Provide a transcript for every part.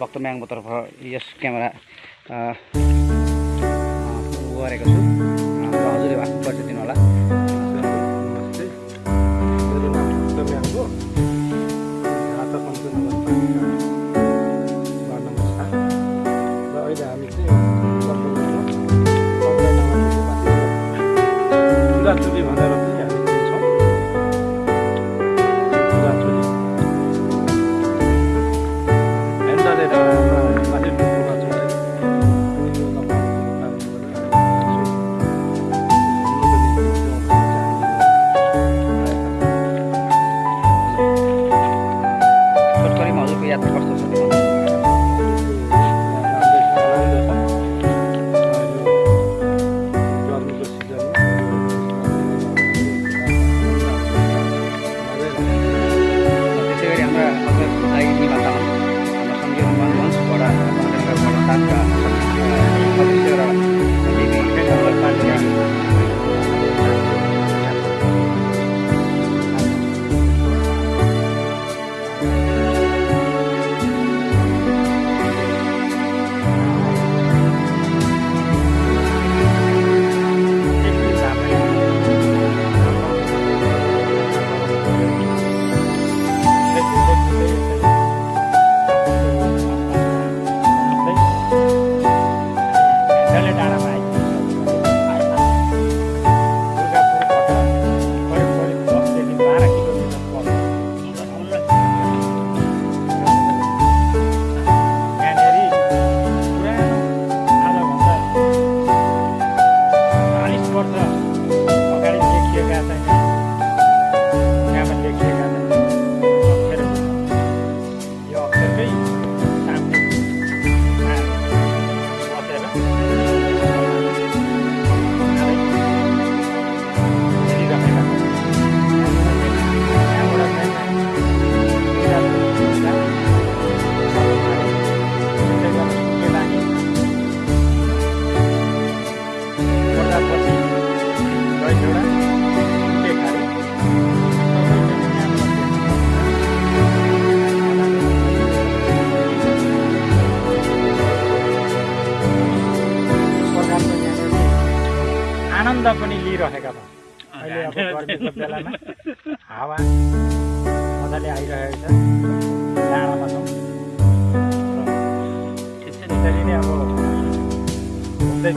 भक्तम्याङको तर्फ यस camera laporan. Terhadap warga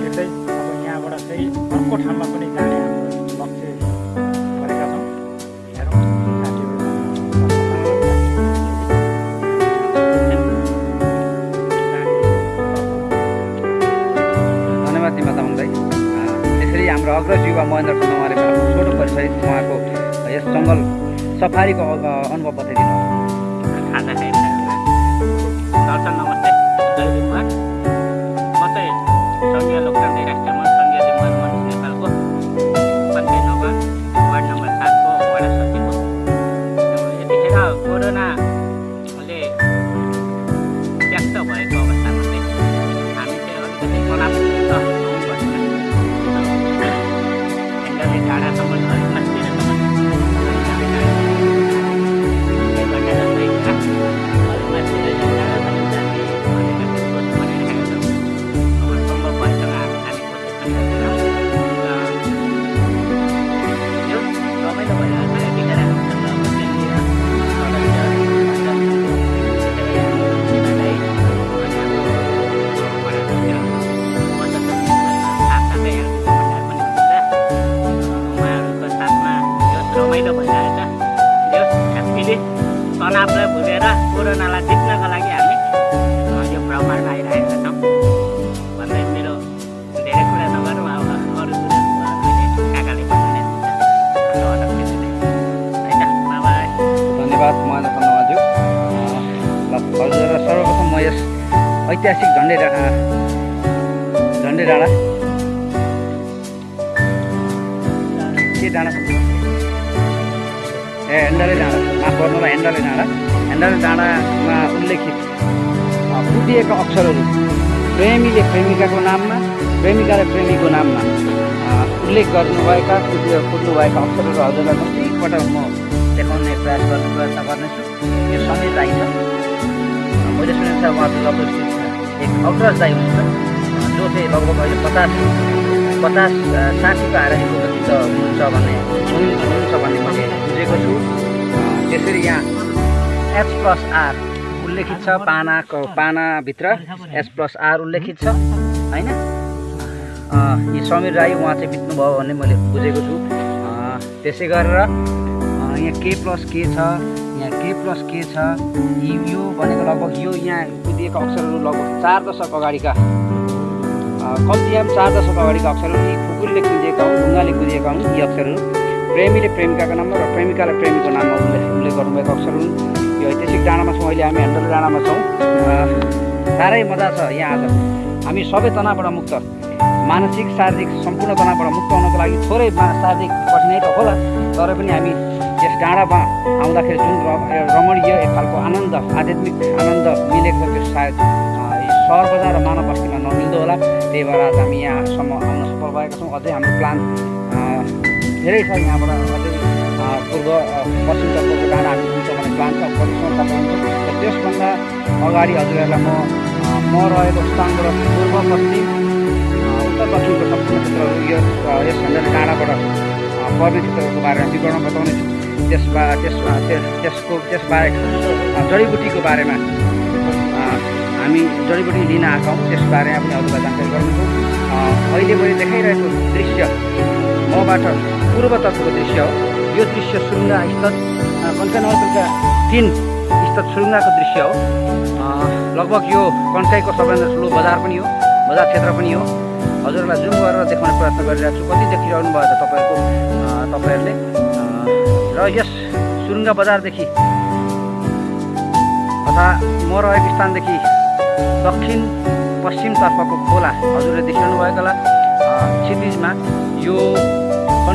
भेट्दै अब यहाँबाट चाहिँ अर्को ठाउँमा पनि जाने हाम्रो लक्ष्य गरेका छौँ। हेरौँ। धन्यवाद तिमा तामाङलाई। त्यसरी हाम्रो अग्रज युवा महेन्द्र खण्डमाले छोटो परिचय उहाँको यस जङ्गल सफारीको अनुभव बताइदिनु दर्शन नमस्ते। कोरोनालाई जित्नको लागि हामी यो भ्रमणमा आइरहेका छौँ। भन्दै मेरो धेरै कुरा नगरौँ अब अरू काकाले भन्नु धन्यवाद। हजुर। सर्वप्रथम म यस ऐतिहासिक झन्डे डाँडा झन्डे डाँडा के डाँडा ए हेन्डले डाँडा माफ गर्नु र हेन्डले डाँडा ह्यान्डल डाँडामा उल्लेखित कुटिएका अक्षरहरू प्रेमीले प्रेमिकाको नाममा प्रेमिकाले प्रेमीको नाममा उल्लेख गर्नुभएका कुटिएर कुट्नुभएका अक्षरहरू हजुरलाई कतिपल्ट म देखाउने प्रयास गर्ने प्रयत्न गर्नेछु। यो सधैँ चाहिन्छ। मैले सुनेको छ उहाँहरू लगभग एक अग्रज चाहिँ हुनुहुन्छ जो चाहिँ लगभग अहिले पचास पचास साठीको आरोहको गति त हुनुहुन्छ भन्ने हुनुहुन्छ भन्ने मैले बुझेको छु। त्यसरी यहाँ एच प्लस आर उल्लेखित छ पानाको पानाभित्र एच प्लस आर उल्लेखित छ होइन? यी समीर राई उहाँ चाहिँ बित्नुभयो भन्ने मैले बुझेको छु। त्यसै गरेर यहाँ के प्लस के छ यहाँ के प्लस के छ यी- भनेको लगभग यो यहाँ कुदिएका अक्षरहरू लगभग चार दशक अगाडिका कम्तीमा चार दशक अगाडिका अक्षरहरू यी खुकुरीले कुदिएका हुन् ढुङ्गाले कुदिएका हुन् यी अक्षरहरू। प्रेमीले प्रेमिकाको नाममा र प्रेमिकाले प्रेमीको नाममा उल्लेख उल्लेख गर्नुभएको अक्षर हुन्। यो ऐतिहासिक डाँडामा छौँ अहिले हामी हेन्डल डाँडामा छौँ। साह्रै मजा छ यहाँ आज। हामी सबै तनावबाट मुक्त। मानसिक शारीरिक सम्पूर्ण तनावबाट मुक्त हुनको लागि थोरै शारीरिक कठिनाइ त होला तर पनि हामी यस डाँडामा आउँदाखेरि जुन रमणीय एक खालको आनन्द आध्यात्मिक आनन्द मिलेको त्यो सायद सहर बजार र मानव बस्तीमा नमिल्दो होला। त्यही भएर आज हामी यहाँसम्म आउन सफल भएका छौँ। अझै हाम्रो प्लान धेरै छ यहाँबाट। पूर्व अ, पश्चिमतर्फको डाँडा हामी भन्ने प्लान छ हुन्छ। र त्यसभन्दा अगाडि हजुरहरूलाई म म रहेको स्थानबाट पूर्व पश्चिम उत्तर दक्षिणको सम्पूर्ण क्षेत्रहरू यो अ, यस हेन्डल डाँडाबाट पर्ने क्षेत्रहरूको बारेमा विवरण बताउनेछु त्यसबा त्यसमा त्यस त्यसको त्यसबाहेक जडीबुटीको बारेमा हामी जडीबुटी लिन आएका हौँ। त्यसबारेमा पनि हजुरलाई जानकारी गर्नेछौँ अहिले मैले देखाइरहेको दृश्य मबाट पूर्वतर्फको दृश्य हो। यो दृश्य सुरुङ्गा स्थित अ, कन्काई नगरपालिका तिन स्थित सुरुङ्गाको दृश्य हो। लगभग यो कन्काईको सबैभन्दा ठुलो बजार पनि हो बजार क्षेत्र पनि हो। हजुरहरूलाई जुम गरेर देखाउने प्रयत्न गरिरहेको छु। कति देखिरहनु भयो त तपाईँहरूको अ, तपाईँहरूले? र यस सुरुङ्गा बजारदेखि तथा म रहेको स्थानदेखि दक्षिण पश्चिमतर्फको खोला हजुरले देखिरहनु भएको होला क्षितिजमा यो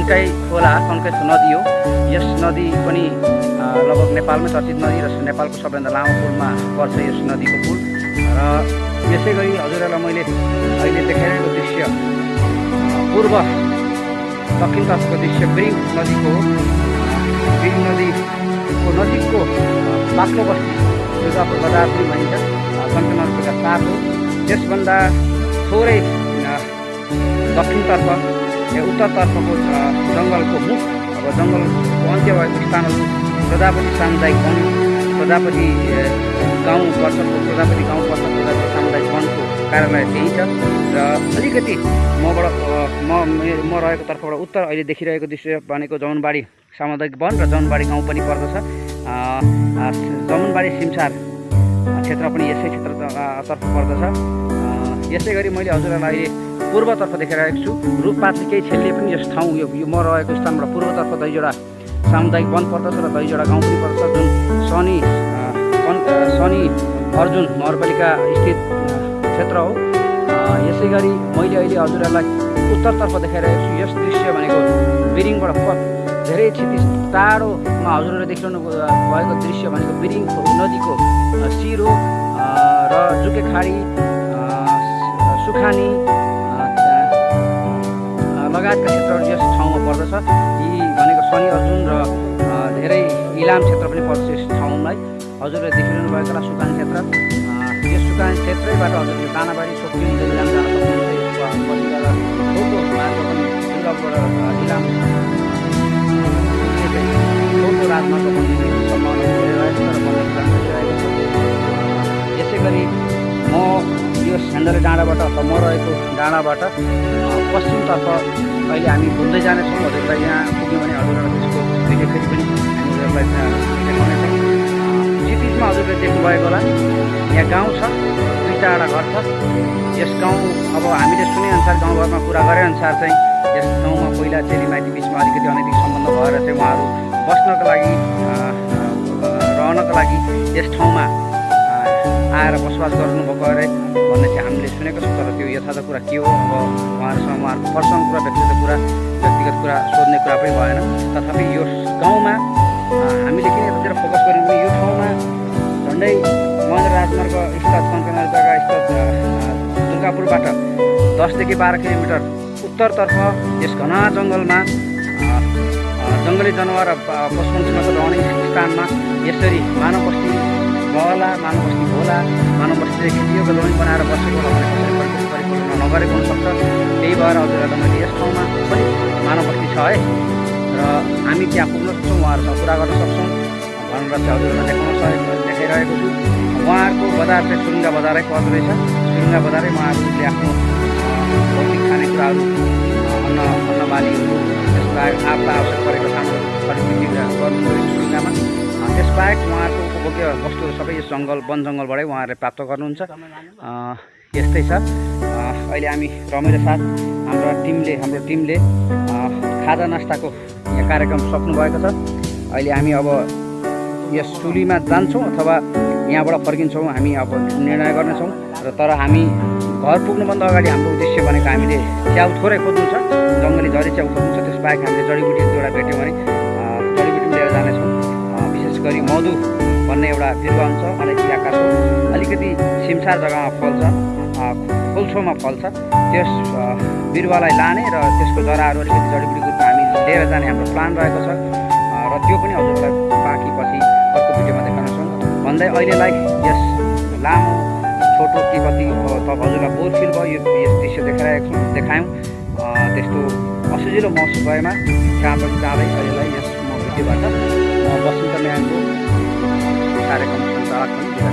कन्काई खोला कन्काई नदी हो। यस नदी पनि लगभग नेपालमै चर्चित नदी र नेपालको सबैभन्दा लामो पुलमा पर्छ यस नदीको पुल। र यसै गरी हजुरहरूलाई मैले अहिले देखाइरहेको दृश्य पूर्व दक्षिणतर्फको दृश्य बिरिङ नदीको बिरिङ नदीको नजिकको बाक्लो बस्ती दुर्गापुर बजार पनि भनिन्छ कञ्चनपुरका साथ हो। त्यसभन्दा थोरै दक्षिणतर्फ उत्तरतर्फको जङ्गलको मुख अब जङ्गलको अन्त्य भएको स्थानहरू प्रजापति सामुदायिक वन प्रजापति गाउँ पर्छ प्रजापति गाउँ प्रजापति सामुदायिक वनको कार्यालय त्यही छ। र अलिकति मबाट म मे- रहेको तर्फबाट उत्तर अहिले देखिरहेको दृश्य भनेको जमुनबारी सामुदायिक वन र जमुनबारी गाउँ पनि पर्दछ। जमुनबारी सिमसार क्षेत्र पनि यसै क्षेत्र त- तर्फ पर्दछ यसै गरी मैले हजुरहरूलाई अहिले पूर्वतर्फ देखाइरहेको छु। रुखपातले केही छेलले पनि यस ठाउँ यो म रहेको स्थानबाट पूर्वतर्फ दहीजोडा सामुदायिक वन पर्दछ र दहीजोडा गाउँ पनि पर्दछ जुन शनि शनि अर्जुन नगरपालिका स्थित क्षेत्र हो। यसै गरी मैले अहिले हजुरहरूलाई उत्तरतर्फ देखाइरहेको छु। यस दृश्य भनेको बिरिङबाट प धेरै क्षितिज टाढोमा हजुरहरूले देखिरहनु भएको दृश्य भनेको बिरिङ नदीको सिरो र जुके खाडी सुखानी लगायतका क्षेत्रहरू यस ठाउँमा पर्दछ। यी भनेको शनि अर्जुन र धेरै इलाम क्षेत्र पनि पर्छ यस ठाउँलाई। हजुरले देखिरहनु भएको होला सुकान क्षेत्र। यस सुकान क्षेत्रैबाट हजुरले दानाबारी इलाम जान सक्नुहुन्छ। यसको डाँडाबाट पश्चिमतर्फ अहिले हामी घुम्दै जानेछौँ हजुरलाई यहाँ पुग्यो भने हजुरहरूलाई त्यसको फेरि पनि हामी हजुरलाई त्यहाँ देखाउनेछौँ क्षितिजमा हजुरले देख्नुभएको होला यहाँ गाउँ छ दुई चारवटा घर छ। यस गाउँ अब हामीले सुनेअनुसार गाउँघरमा कुरा गरेअनुसार चाहिँ यस ठाउँमा पहिला चेलीमाइती बिचमा अलिकति अनैतिक सम्बन्ध भएर चाहिँ उहाँहरू बस्नको लागि रहनको लागि यस ठाउँमा आएर बसोबास गर्नुभएको अरे भन्ने चाहिँ हामीले सुनेको छौँ तर त्यो यथार्थ कुरा के हो? अब उहाँहरूसँग उहाँहरूको पर्सनल कुरा व्यक्तिगत कुरा व्यक्तिगत कुरा सोध्ने कुरा पनि भएन। तथापि यो गाउँमा हामीले किन यतातिर फोकस गऱ्यौँ भने यो ठाउँमा झन्डै महेन्द्र राजमार्ग स्थित कञ्चनजङ्घा स्थित दुर्गापुरबाट दसदेखि बाह्र किलोमिटर उत्तरतर्फ यस घना जङ्गलमा जङ्गली जनावर र प- पशुपक्षीमाको रहने स्थानमा यसरी मानव बस्ती बहला मानव बस्ती होला मानव बस्तीले खेतीयोग्य जमिन बनाएर बसेको होला भने कसरी परिपूर्ण परिपूर्ण नगरेको हुनसक्छ त्यही भएर हजुरहरूलाई मैले यस ठाउँमा पनि मानव बस्ती छ है र हामी त्यहाँ पुग्न सक्छौँ उहाँहरूसँग कुरा गर्न सक्छौँ भनेर चाहिँ हजुरहरूलाई देखाउन सहयोग देखाइरहेको छु उहाँहरूको बजार चाहिँ सुरुङ्गा बजारै पर्दो रहेछ सुरुङ्गा बजारै उहाँहरूले आफ्नो भौतिक खानेकुराहरू अन्न अन्न बालीहरू त्यसबाहेक आफूलाई आवश्यक परेको सामान खरिद गर्नु सुरुङ्गामा त्यसबाहेक उहाँहरूको उपभोग्य वस्तुहरू सबै यस जङ्गल वन जङ्गलबाटै उहाँहरूले प्राप्त गर्नुहुन्छ। यस्तै छ। अहिले हामी रमाइलो साथ हाम्रो टिमले हाम्रो टिमले खाजा नास्ताको यहाँ कार्यक्रम सक्नुभएको छ। अहिले हामी अब यस चुलीमा जान्छौँ अथवा यहाँबाट फर्किन्छौँ हामी अब निर्णय गर्नेछौँ। र तर हामी घर पुग्नुभन्दा अगाडि हाम्रो उद्देश्य भनेको हामीले च्याउ थोरै खोज्नु छ जङ्गली झरी च्याउ खोज्नु छ त्यसबाहेक हामीले जडीबुटी दुईवटा भेट्यौँ भने गरी मधु भन्ने एउटा बिरुवा हुन्छ मलेसियाको अलिकति सिमसार जग्गामा फल्छ अँ, खोल्छोमा फल्छ त्यस बिरुवालाई लाने र त्यसको जराहरू अलिकति जडीबुटीको रूपमा हामी लिएर जाने हाम्रो प्लान रहेको छ। र त्यो पनि हजुरलाई बाँकी पछि अर्को भिडियोमा देखाउनेछौँ भन्दै अहिलेलाई यस लामो छोटो के कति त हजुरलाई बोर फिल भयो यो यस दृश्य देखाइरहेको छौँ देखायौँ। त्यस्तो असजिलो महसुस भएमा पनि जाँदै अहिलेलाई यस म भिडियोबाट म बसन्त म्यानको कार्यक्रम सञ्चालक पनि बिदा